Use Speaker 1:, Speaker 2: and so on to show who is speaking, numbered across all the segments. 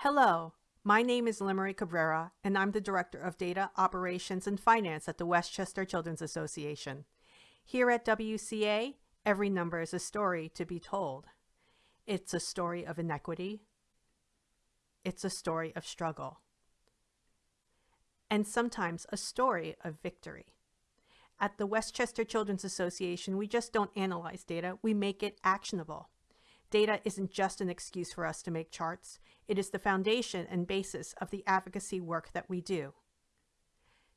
Speaker 1: Hello, my name is Limery Cabrera, and I'm the Director of Data, Operations, and Finance at the Westchester Children's Association. Here at WCA, every number is a story to be told. It's a story of inequity. It's a story of struggle. And sometimes a story of victory. At the Westchester Children's Association, we just don't analyze data, we make it actionable. Data isn't just an excuse for us to make charts, it is the foundation and basis of the advocacy work that we do.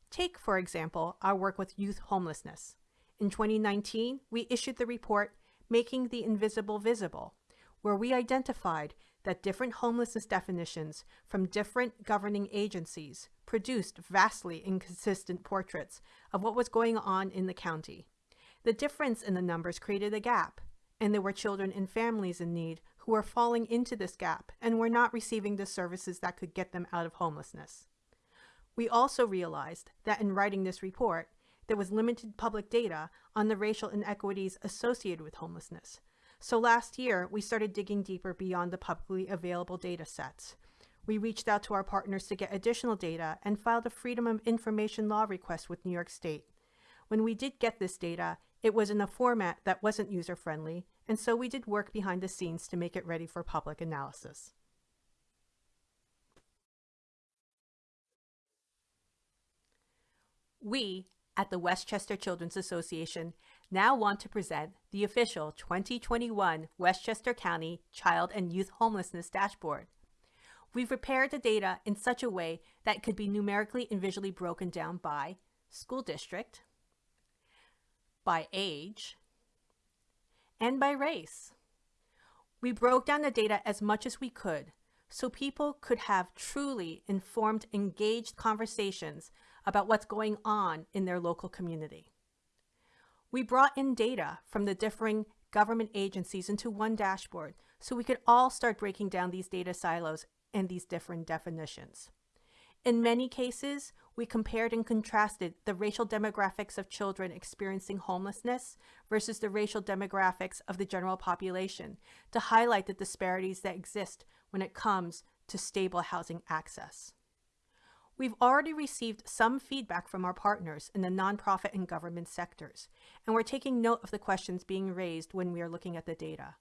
Speaker 1: Take, for example, our work with youth homelessness. In 2019, we issued the report Making the Invisible Visible, where we identified that different homelessness definitions from different governing agencies produced vastly inconsistent portraits of what was going on in the county. The difference in the numbers created a gap, and there were children and families in need who were falling into this gap and were not receiving the services that could get them out of homelessness. We also realized that in writing this report, there was limited public data on the racial inequities associated with homelessness. So last year, we started digging deeper beyond the publicly available data sets we reached out to our partners to get additional data and filed a Freedom of Information Law request with New York State. When we did get this data, it was in a format that wasn't user-friendly, and so we did work behind the scenes to make it ready for public analysis. We, at the Westchester Children's Association, now want to present the official 2021 Westchester County Child and Youth Homelessness Dashboard. We've prepared the data in such a way that it could be numerically and visually broken down by school district, by age, and by race. We broke down the data as much as we could so people could have truly informed, engaged conversations about what's going on in their local community. We brought in data from the differing government agencies into one dashboard so we could all start breaking down these data silos and these different definitions. In many cases, we compared and contrasted the racial demographics of children experiencing homelessness versus the racial demographics of the general population to highlight the disparities that exist when it comes to stable housing access. We've already received some feedback from our partners in the nonprofit and government sectors, and we're taking note of the questions being raised when we are looking at the data.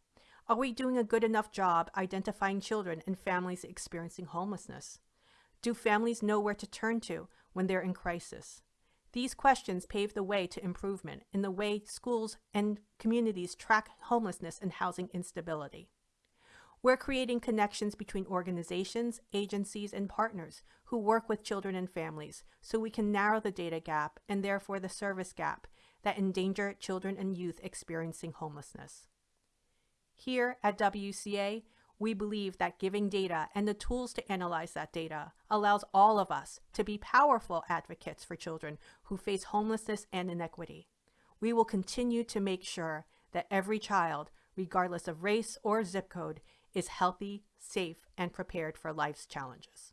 Speaker 1: Are we doing a good enough job identifying children and families experiencing homelessness? Do families know where to turn to when they're in crisis? These questions pave the way to improvement in the way schools and communities track homelessness and housing instability. We're creating connections between organizations, agencies, and partners who work with children and families so we can narrow the data gap and therefore the service gap that endanger children and youth experiencing homelessness. Here at WCA, we believe that giving data and the tools to analyze that data allows all of us to be powerful advocates for children who face homelessness and inequity. We will continue to make sure that every child, regardless of race or zip code, is healthy, safe, and prepared for life's challenges.